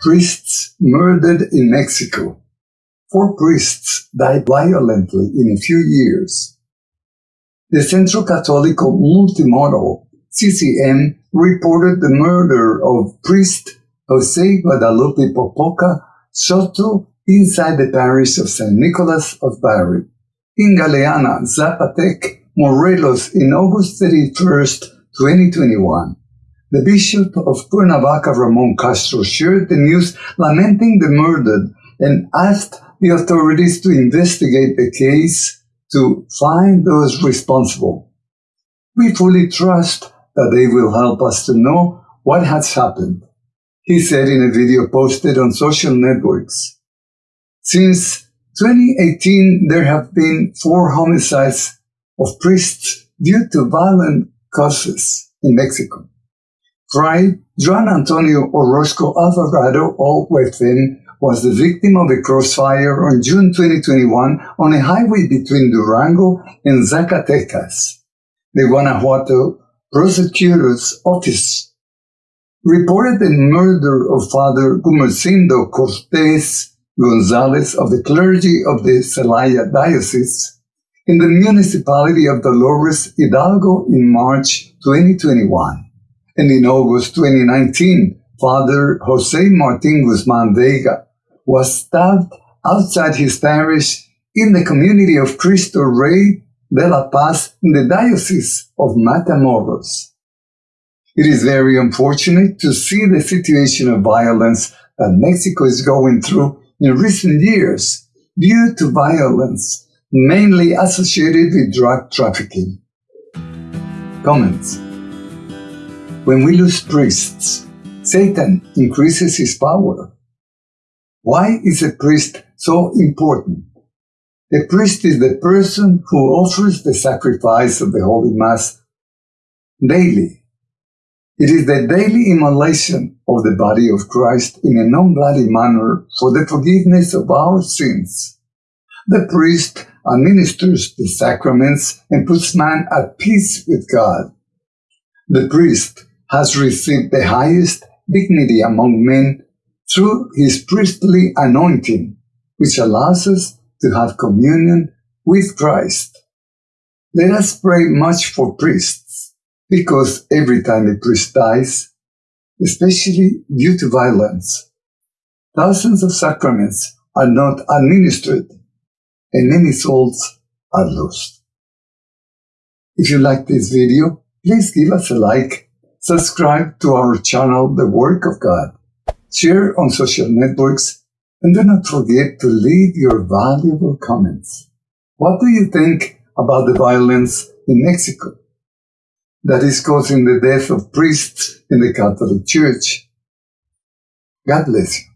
Priests murdered in Mexico. Four priests died violently in a few years. The Centro Católico Multimedial, CCM, reported the murder of priest Jose Guadalupe Popoca Soto inside the parish of San Nicolas of Bari. In Galeana, Zacatepec, Morelos in August 31st, 2021. The Bishop of Cuernavaca, Ramon Castro, shared the news lamenting the murder and asked the authorities to investigate the case to find those responsible. We fully trust that they will help us to know what has happened, he said in a video posted on social networks. Since 2018, there have been four homicides of priests due to violent causes in Mexico. Fray Juan Antonio Orozco Alvarado O. was the victim of a crossfire on June 2021 on a highway between Durango and Zacatecas. The Guanajuato prosecutor's office reported the murder of Father Gumercindo Cortes Gonzalez of the clergy of the Celaya Diocese in the municipality of Dolores Hidalgo in March 2021. And in August 2019, Father Jose Martin Guzman Vega was stabbed outside his parish in the community of Cristo Rey de la Paz in the Diocese of Matamoros. It is very unfortunate to see the situation of violence that Mexico is going through in recent years due to violence mainly associated with drug trafficking. Comments When we lose priests, Satan increases his power. Why is a priest so important? The priest is the person who offers the sacrifice of the Holy Mass daily. It is the daily immolation of the body of Christ in a non-bloody manner for the forgiveness of our sins. The priest administers the sacraments and puts man at peace with God. The priest has received the highest dignity among men through his priestly anointing, which allows us to have communion with Christ. Let us pray much for priests, because every time a priest dies, especially due to violence, thousands of sacraments are not administered and many souls are lost. If you like this video, please give us a like, subscribe to our channel, The Work of God, share on social networks, and do not forget to leave your valuable comments. What do you think about the violence in Mexico that is causing the death of priests in the Catholic Church? God bless you.